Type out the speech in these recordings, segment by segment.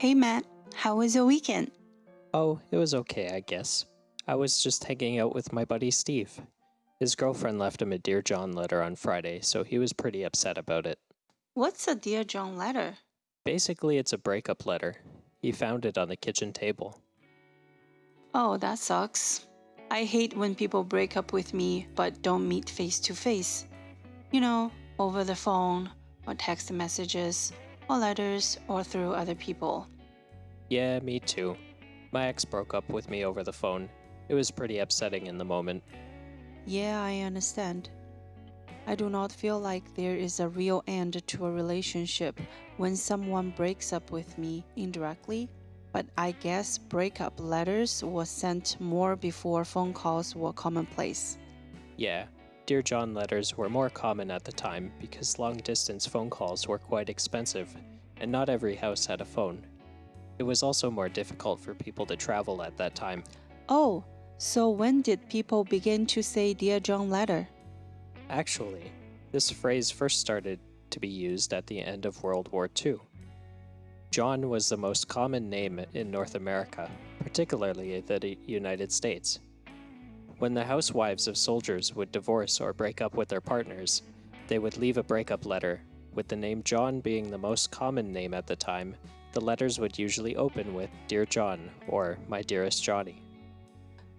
Hey Matt, how was your weekend? Oh, it was okay, I guess. I was just hanging out with my buddy Steve. His girlfriend left him a Dear John letter on Friday, so he was pretty upset about it. What's a Dear John letter? Basically, it's a breakup letter. He found it on the kitchen table. Oh, that sucks. I hate when people break up with me but don't meet face to face. You know, over the phone, or text messages, or letters, or through other people. Yeah, me too. My ex broke up with me over the phone. It was pretty upsetting in the moment. Yeah, I understand. I do not feel like there is a real end to a relationship when someone breaks up with me indirectly, but I guess breakup letters were sent more before phone calls were commonplace. Yeah, Dear John letters were more common at the time because long distance phone calls were quite expensive, and not every house had a phone. It was also more difficult for people to travel at that time. Oh, so when did people begin to say Dear John letter? Actually, this phrase first started to be used at the end of World War II. John was the most common name in North America, particularly the United States. When the housewives of soldiers would divorce or break up with their partners, they would leave a breakup letter, with the name John being the most common name at the time the letters would usually open with Dear John or My Dearest Johnny.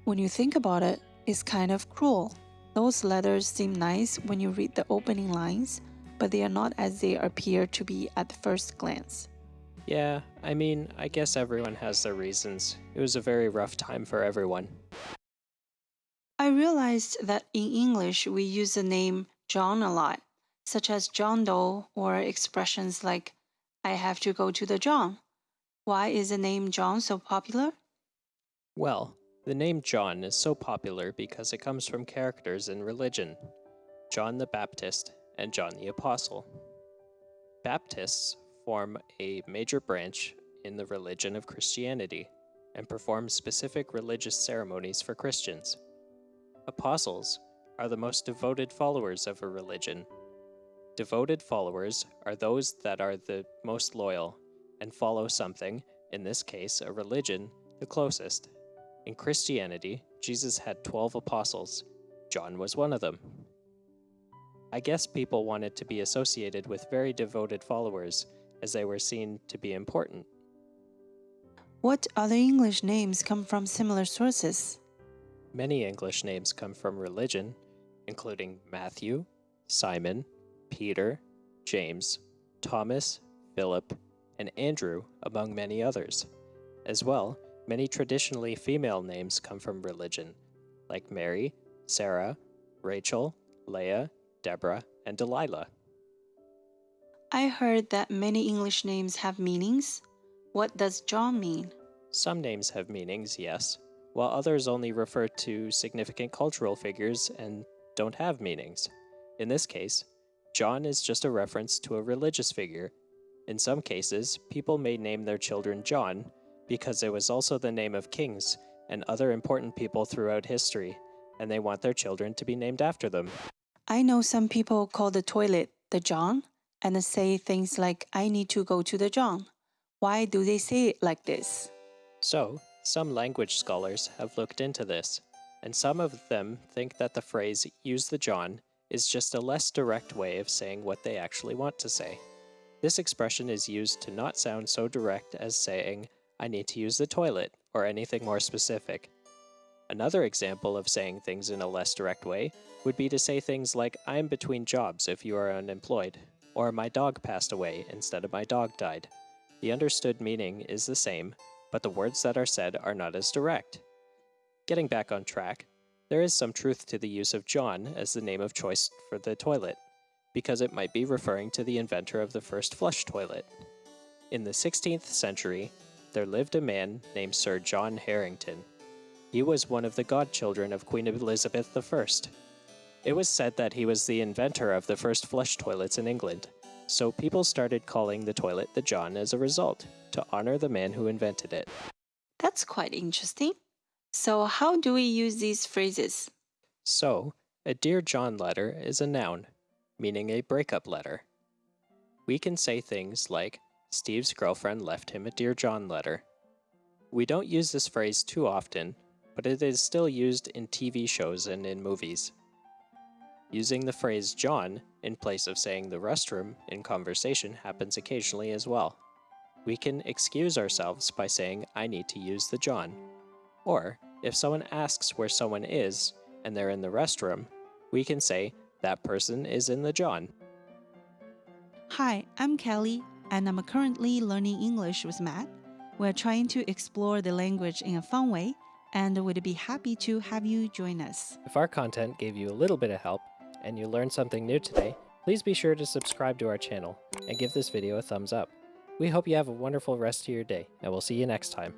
When you think about it, it's kind of cruel. Those letters seem nice when you read the opening lines, but they are not as they appear to be at first glance. Yeah, I mean, I guess everyone has their reasons. It was a very rough time for everyone. I realized that in English we use the name John a lot, such as John Doe or expressions like I have to go to the John. Why is the name John so popular? Well, the name John is so popular because it comes from characters in religion John the Baptist and John the Apostle. Baptists form a major branch in the religion of Christianity and perform specific religious ceremonies for Christians. Apostles are the most devoted followers of a religion Devoted followers are those that are the most loyal and follow something, in this case a religion, the closest. In Christianity, Jesus had 12 apostles. John was one of them. I guess people wanted to be associated with very devoted followers as they were seen to be important. What other English names come from similar sources? Many English names come from religion, including Matthew, Simon, Peter, James, Thomas, Philip, and Andrew, among many others. As well, many traditionally female names come from religion, like Mary, Sarah, Rachel, Leah, Deborah, and Delilah. I heard that many English names have meanings. What does John mean? Some names have meanings, yes, while others only refer to significant cultural figures and don't have meanings. In this case, John is just a reference to a religious figure. In some cases, people may name their children John because it was also the name of kings and other important people throughout history, and they want their children to be named after them. I know some people call the toilet the John and say things like, I need to go to the John. Why do they say it like this? So, some language scholars have looked into this, and some of them think that the phrase use the John is just a less direct way of saying what they actually want to say. This expression is used to not sound so direct as saying, I need to use the toilet, or anything more specific. Another example of saying things in a less direct way would be to say things like, I'm between jobs if you are unemployed, or my dog passed away instead of my dog died. The understood meaning is the same, but the words that are said are not as direct. Getting back on track, there is some truth to the use of John as the name of choice for the toilet, because it might be referring to the inventor of the first flush toilet. In the 16th century, there lived a man named Sir John Harington. He was one of the godchildren of Queen Elizabeth I. It was said that he was the inventor of the first flush toilets in England, so people started calling the toilet the John as a result, to honor the man who invented it. That's quite interesting. So, how do we use these phrases? So, a Dear John letter is a noun, meaning a breakup letter. We can say things like, Steve's girlfriend left him a Dear John letter. We don't use this phrase too often, but it is still used in TV shows and in movies. Using the phrase John in place of saying the restroom in conversation happens occasionally as well. We can excuse ourselves by saying, I need to use the John. Or, if someone asks where someone is and they're in the restroom, we can say, that person is in the John. Hi, I'm Kelly, and I'm currently learning English with Matt. We're trying to explore the language in a fun way, and we'd be happy to have you join us. If our content gave you a little bit of help and you learned something new today, please be sure to subscribe to our channel and give this video a thumbs up. We hope you have a wonderful rest of your day, and we'll see you next time.